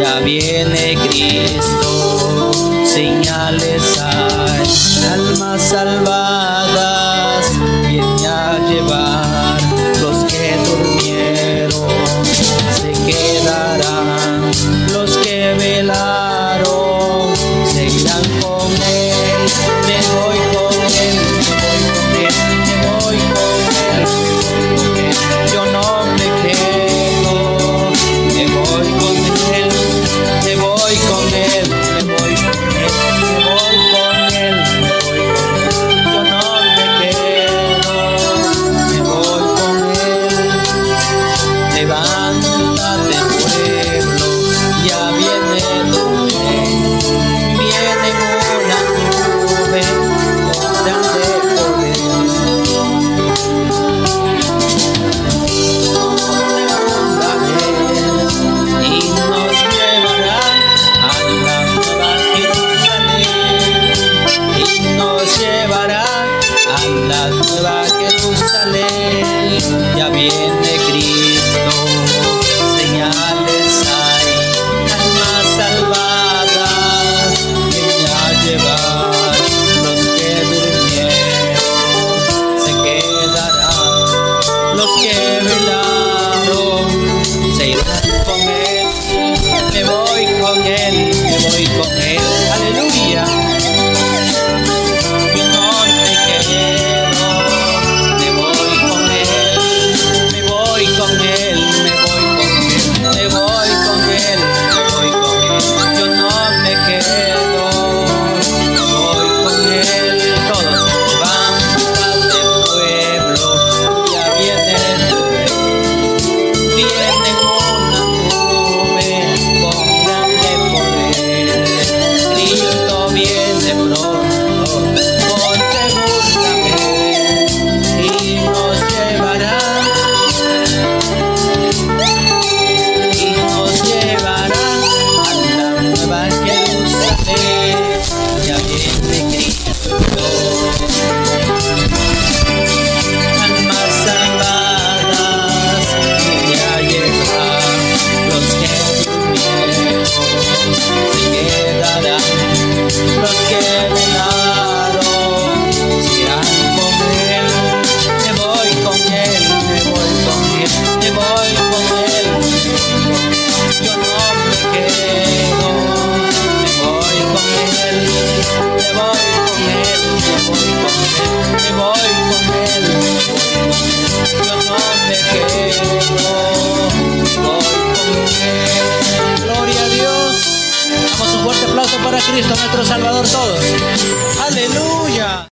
ya viene Cristo. Señales hay, ば Jesucristo nuestro Salvador todos. Aleluya.